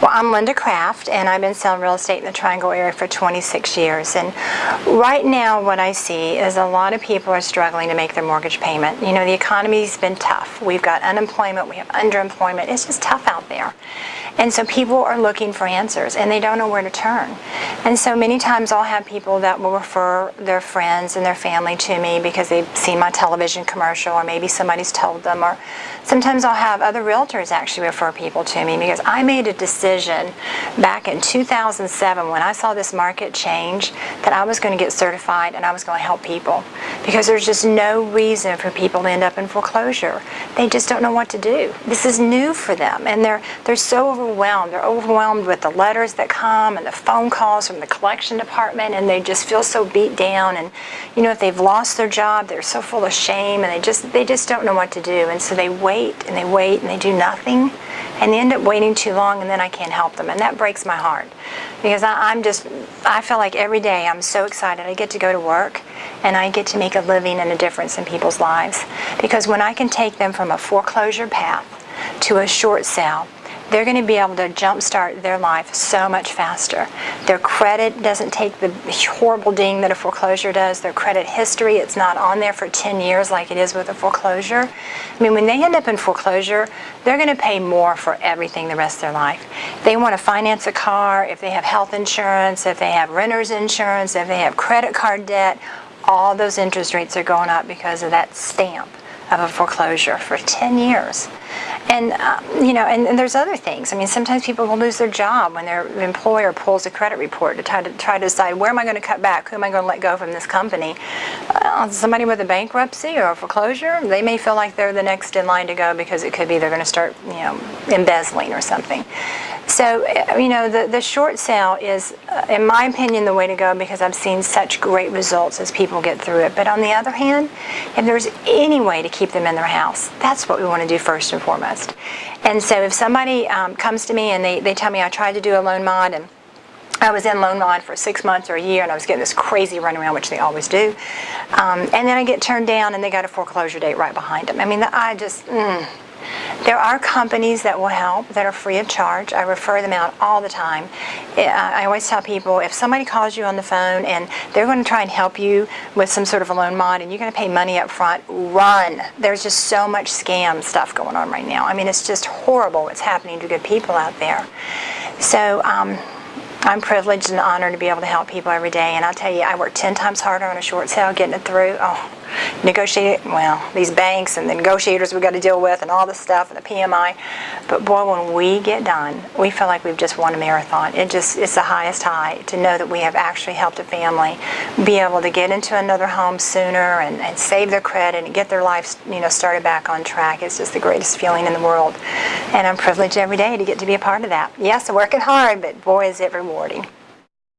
Well, I'm Linda Kraft, and I've been selling real estate in the Triangle area for 26 years. And right now, what I see is a lot of people are struggling to make their mortgage payment. You know, the economy's been tough. We've got unemployment, we have underemployment. It's just tough out there. And so people are looking for answers, and they don't know where to turn. And so many times I'll have people that will refer their friends and their family to me because they've seen my television commercial, or maybe somebody's told them, or sometimes I'll have other realtors actually refer people to me because I made a decision back in 2007 when I saw this market change that I was going to get certified and I was going to help people because there's just no reason for people to end up in foreclosure. They just don't know what to do. This is new for them and they're, they're so overwhelmed. They're overwhelmed with the letters that come and the phone calls from the collection department and they just feel so beat down and you know if they've lost their job they're so full of shame and they just they just don't know what to do and so they wait and they wait and they do nothing and they end up waiting too long and then I can't help them and that breaks my heart because I, am just I feel like every day I'm so excited I get to go to work and I get to make a living and a difference in people's lives because when I can take them from a foreclosure path to a short sale they're going to be able to jumpstart their life so much faster. Their credit doesn't take the horrible ding that a foreclosure does. Their credit history, it's not on there for 10 years like it is with a foreclosure. I mean, when they end up in foreclosure, they're going to pay more for everything the rest of their life. They want to finance a car, if they have health insurance, if they have renter's insurance, if they have credit card debt, all those interest rates are going up because of that stamp of a foreclosure for 10 years. And, uh, you know, and, and, there's other things. I mean, sometimes people will lose their job when their employer pulls a credit report to try to, try to decide where am I going to cut back, who am I going to let go from this company. Uh, somebody with a bankruptcy or a foreclosure, they may feel like they're the next in line to go because it could be they're going to start, you know, embezzling or something. So, uh, you know, the, the short sale is, uh, in my opinion, the way to go because I've seen such great results as people get through it. But on the other hand, if there's any way to keep them in their house, that's what we want to do first and foremost. And so if somebody um, comes to me and they, they tell me I tried to do a loan mod and I was in loan mod for six months or a year and I was getting this crazy runaround, which they always do. Um, and then I get turned down and they got a foreclosure date right behind them. I mean, I just, mm, there are companies that will help that are free of charge. I refer them out all the time. I always tell people if somebody calls you on the phone and they're going to try and help you with some sort of a loan mod and you're going to pay money up front, run. There's just so much scam stuff going on right now. I mean, it's just horrible what's happening to good people out there. So, um, I'm privileged and honored to be able to help people every day. And I'll tell you, I work 10 times harder on a short sale getting it through. Oh, negotiate, well, these banks and the negotiators we've got to deal with and all this stuff and the PMI. But boy, when we get done, we feel like we've just won a marathon. It just, it's the highest high to know that we have actually helped a family be able to get into another home sooner and, and save their credit and get their life, you know, started back on track. It's just the greatest feeling in the world. And I'm privileged every day to get to be a part of that. Yes, working hard, but boy, is it rewarding.